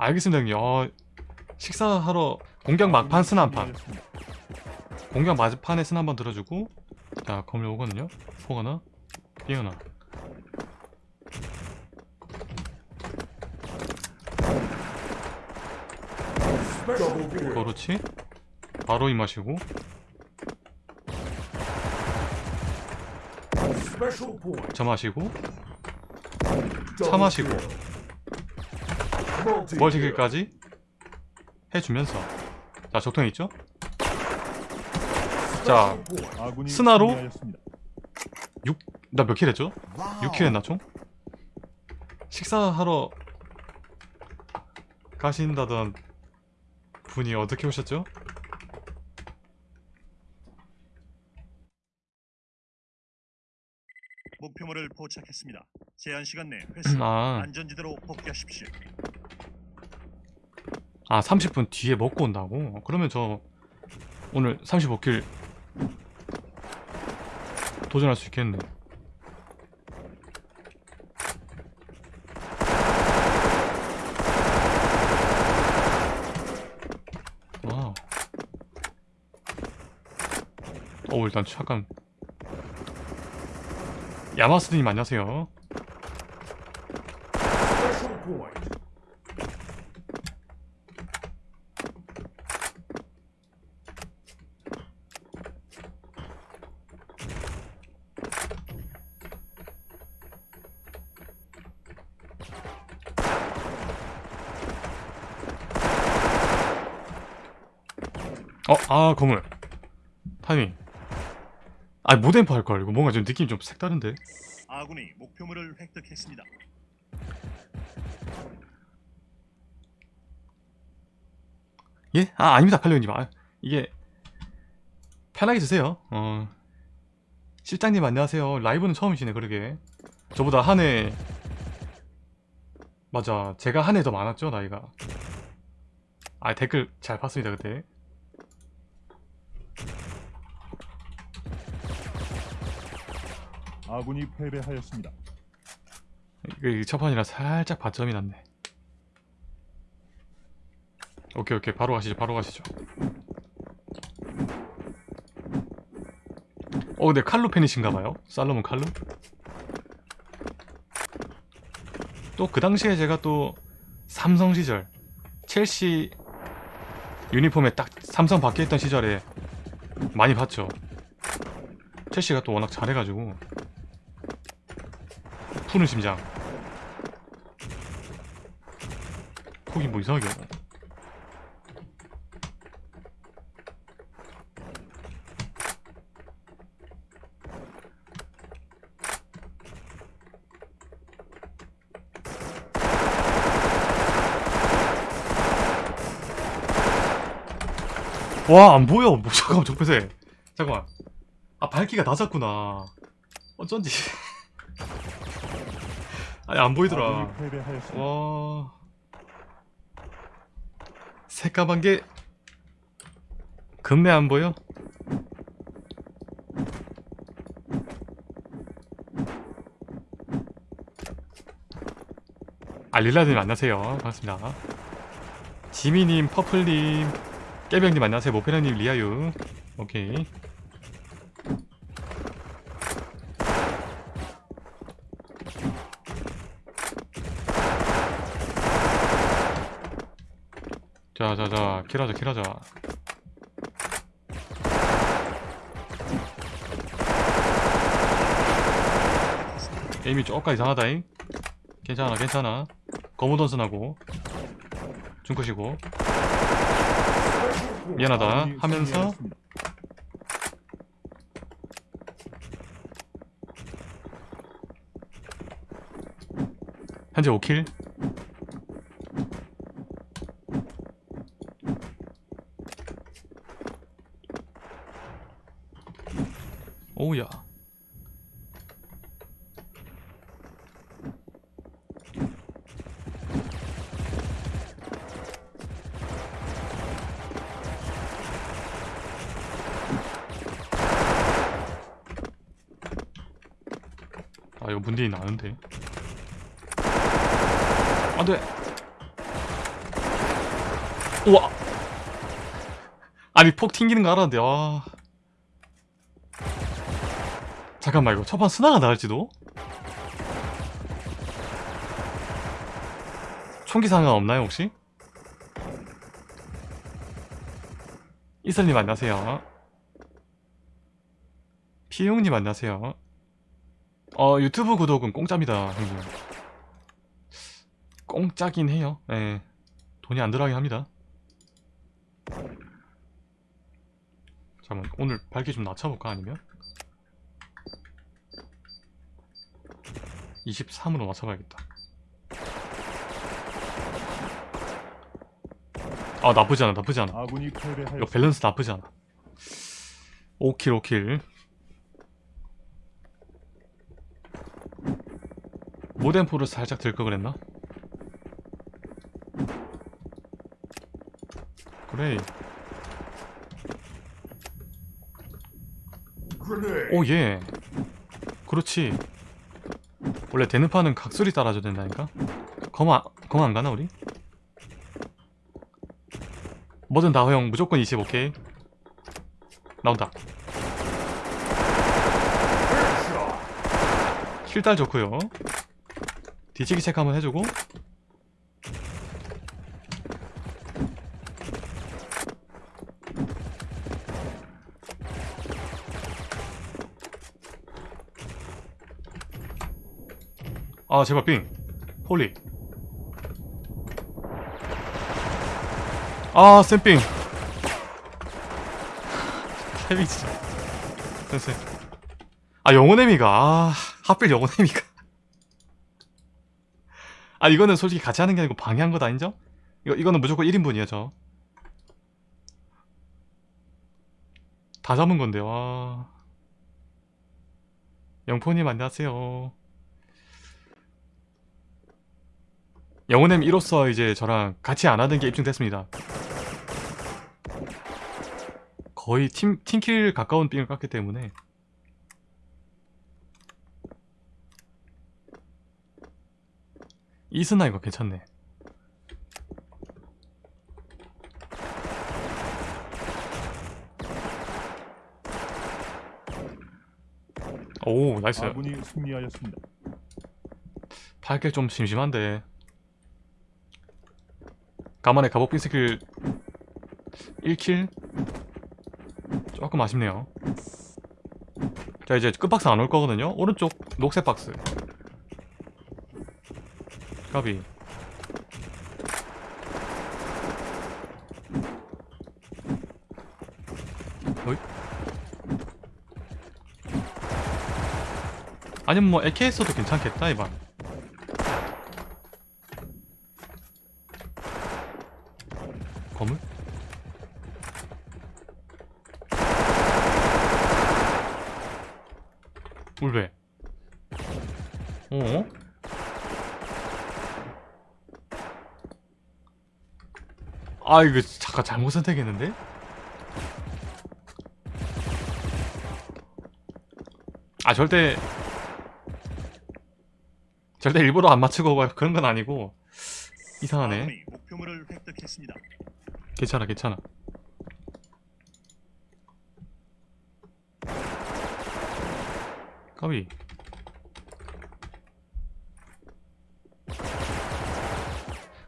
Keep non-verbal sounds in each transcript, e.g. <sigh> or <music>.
알겠습니다 형님. 어, 식사하러 공격 막판 스나 한판. 공격 막판에 스나 한번 들어주고 자 검을 오거든요. 포가나 삐어나. 그렇지 바로 이 마시고. 저 마시고. 차 마시고 멀티킬까지 해주면서 자 적통 있죠? 자 스나로? 나몇 킬 했죠? 6킬 했나 총? 식사하러 가신다던 분이 어떻게 오셨죠? 목표물을 포착했습니다. 제한 시간 내 회수 아, 안전지대로 복귀하십시오. 아 30분 뒤에 먹고 온다고? 그러면 저 오늘 35kill 도전할 수 있겠네. wow. 어 일단 잠깐. 야마스님 안녕하세요 어, 아, 건물. 타이밍. 아, 모덴프 할걸. 이거 뭔가 좀 느낌이 좀 색다른데? 아군이 목표물을 획득했습니다. 예? 아, 아닙니다, 칼리오님. 아, 이게, 편하게 드세요. 어. 실장님 안녕하세요. 라이브는 처음이시네, 그러게. 저보다 한 해, 맞아. 제가 한 해 더 많았죠, 나이가. 아, 댓글 잘 봤습니다, 그때. 아군이 패배하였습니다. 이첫 판이라 살짝 바점이 났네. 오케이 오케이 바로 가시죠 바로 가시죠. 어 근데 칼루 팬이신가봐요 살로몬 칼루. 또그 당시에 제가 또 삼성 시절 첼시 유니폼에 딱 삼성 박혀있던 시절에 많이 봤죠. 첼시가 또 워낙 잘해가지고 푸른 심장 거기 뭐 이상하게. 와, 안 보여. 뭐, 잠깐만, 적배세. 잠깐만. 아, 밝기가 낮았구나. 어쩐지. 아니, 안 보이더라. 와. 새까만 게 금매 안 보여? 아 릴라님 안녕하세요. 반갑습니다. 지미님 퍼플님 깨병님 안녕하세요. 모페라님 리아유. 오케이 자자자 킬하자 킬하자. 에임이 쪼까 이상하다잉. 괜찮아 괜찮아. 거무던슨하고. 중컷이고. 미안하다. 아군이 하면서. 현재 5킬 오우야. 아 이거 문제이 나는데? 안돼! 우와! 아니 폭 튕기는 거 알았는데 아 잠깐만 이거 첫판 스나가 나을지도? 총기 상황 없나요 혹시? 이슬님 안녕하세요. 피용님 안녕하세요. 어 유튜브 구독은 공짜입니다 형님. 공짜긴 해요. 예. 돈이 안 들어가긴 합니다. 잠깐만 오늘 밝기 좀 낮춰볼까 아니면 23으로 맞춰봐야겠다. 아 나쁘지 않아 나쁘지 않아. 이거. 밸런스 나쁘지 않아. 5kill 5kill. 모덴포를 살짝 들거 그랬나? 그래. 오예. 그렇지 원래 대는파는 각소리 따라줘야 된다니까? 검, 검안 가나 우리? 뭐든 다 허용. 무조건 20 오케이 나온다. 킬달 좋고요. 뒤치기 체크 한번 해주고 아 제발 빙. 홀리. 아 쌤빙. 헤비 진짜. 됐어요 아 영혼의 미가. 아 하필 영혼의 미가. 아 이거는 솔직히 같이 하는 게 아니고 방해한 것 아니죠? 이거, 이거는 무조건 1인분이에요 저. 다 잡은 건데 와 영포님 안녕하세요 영혼의 이로써 이제 저랑 같이 안 하는 게 입증됐습니다. 거의 team, team kill 가까운 빙을 깠기 때문에. 이스나 이거 괜찮네. 오 nice. 아군이 승리하였습니다. 8kill 좀 심심한데 가만에 갑옷 빈스킬 1킬? 조금 아쉽네요. 자 이제 끝박스 안 올 거거든요. 오른쪽 녹색 박스. 까비. 어이? 아니면 뭐 AKS도 괜찮겠다 이번 건물? 울베 어? 아 이거 잠깐 잘못 선택했는데? 아 절대 절대 일부러 안 맞추고 막 그런 건 아니고 이상하네 목표물을 획득했습니다. 괜찮아 괜찮아. 까비.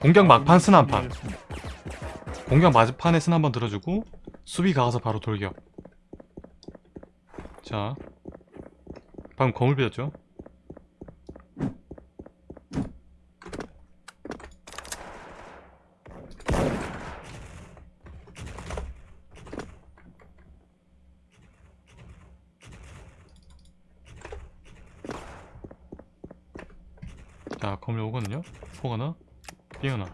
공격 막판 스나 한판. 공격 마지판에 스나 한번 들어주고 수비 가서 바로 돌격. 자 방금 거울 비었죠 자 검을 오거든요 포 하나 빙 하나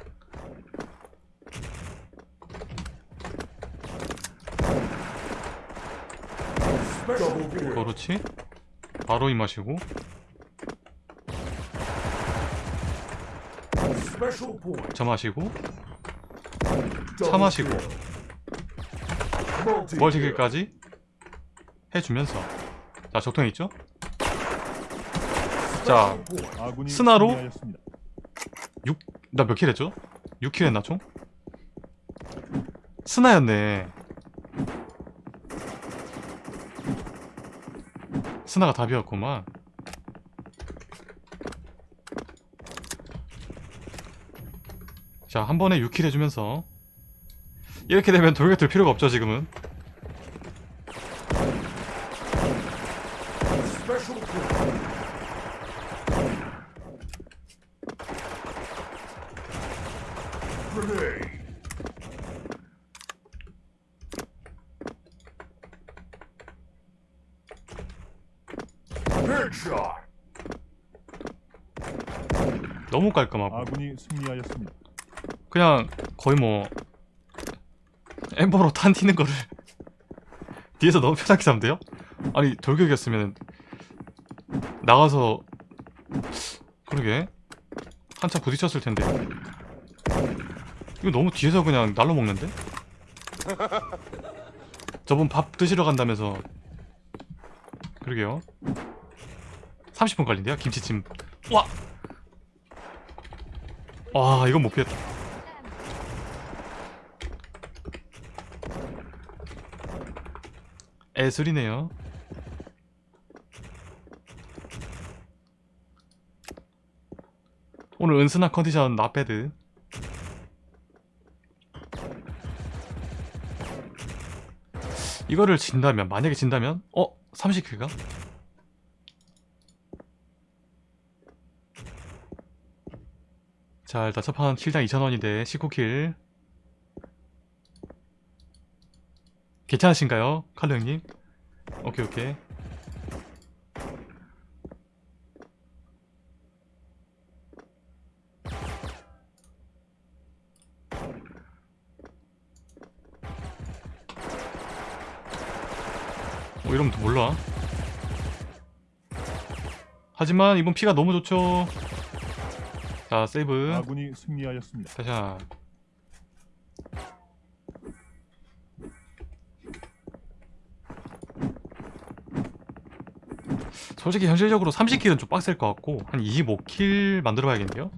그렇지. 바로 이 마시고. 저 마시고. 차 마시고. 멀티킬까지? 해주면서. 자 적통 있죠? 자 스나로? 승리하였습니다. 나 몇 kill 했죠? 6kill 했나 총? 스나였네 스나가 답이었구만. 자 한 번에 6kill 해주면서. 이렇게 되면 돌격 들 필요가 없죠 지금은 너무 깔끔하고 아군이 승리하였습니다. 그냥 거의 뭐 엠버로 탄 튀는 거를 <laughs> 뒤에서 너무 편하게 잡는데요? 아니 돌격이었으면 나가서 그러게 한참 부딪혔을 텐데 이거 너무 뒤에서 그냥 날로 먹는데? 저분 밥 드시러 간다면서 그러게요 30분 걸린대요 김치찜 와! 와 이건 못 피했다 애술이네요. 오늘 은순한 컨디션 나배드. 이거를 진다면 만약에 진다면 어? 30킬가? 자 일단 첫판 킬당 2,000원인데 19킬 괜찮으신가요? 칼로 형님? 오케이 오케이 뭐 이러면 또 몰라 하지만 이번 피가 너무 좋죠 자 세이브. 아군이 승리하였습니다. 다시야 솔직히 현실적으로 30킬은 좀 빡셀 것 같고 한 25킬 만들어 봐야겠는데요?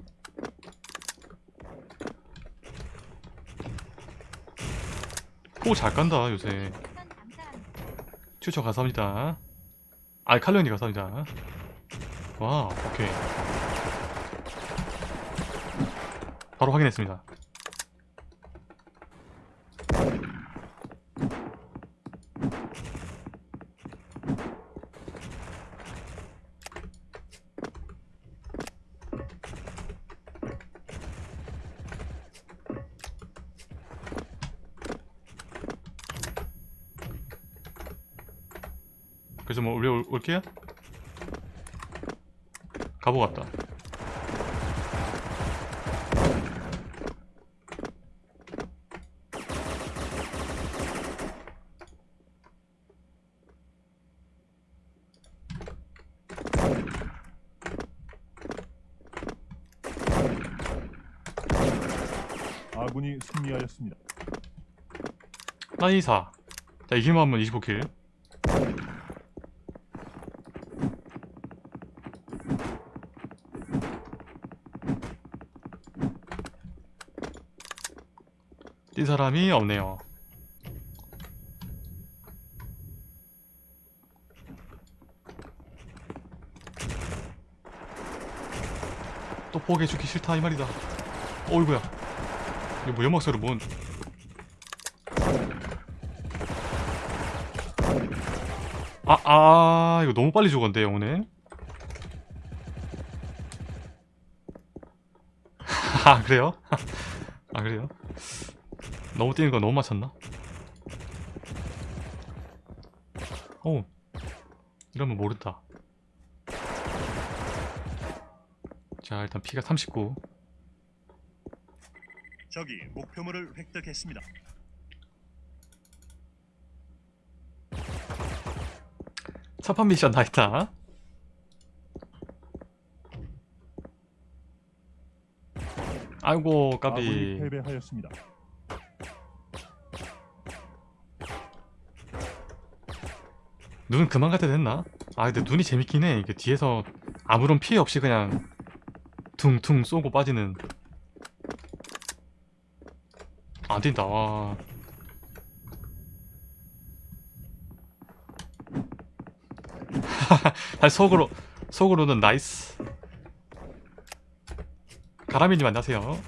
포잘 깐다 요새. 추천 감사합니다. 아이 칼리언이 감사합니다. 와 오케이 바로 확인했습니다. 그래서 뭐 우리 올, 올게요? 가보 같다 승리하였습니다. 나이사. 자 이기만 하면 25킬. 뛴 사람이 없네요. 또 포기해 주기 싫다 이 말이다. 어이구야 이거 뭐 연막소리 뭔 아, 아, 이거 너무 빨리 죽었는데, 영혼은. <laughs> 아, 그래요? <laughs> 아, 그래요? 너무 뛰는 거 너무 맞췄나? 오, 이러면 모른다. 자, 일단 피가 39. 적이 목표물을 획득했습니다. 첫판 미션 다 했다. 아이고, 까비. 패배하였습니다. 눈 그만 갖다 됐나? 아 근데 눈이 재밌긴 해 이게 뒤에서 아무런 피해 없이 그냥 퉁퉁 쏘고 빠지는 안 된다 <laughs> 와. 속으로 속으로는 나이스 가라미님 안녕하세요 어?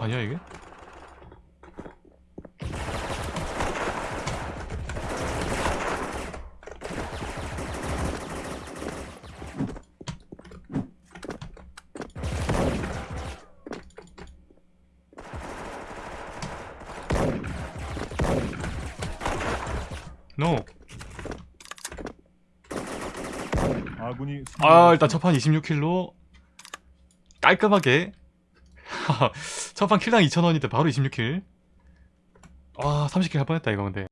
아니야 이게? 노. 아군이 아. 일단 첫판 26킬로 깔끔하게 <laughs> 첫판 킬당 2,000원인데 바로 26킬 아 30킬 할 뻔했다 이거 근데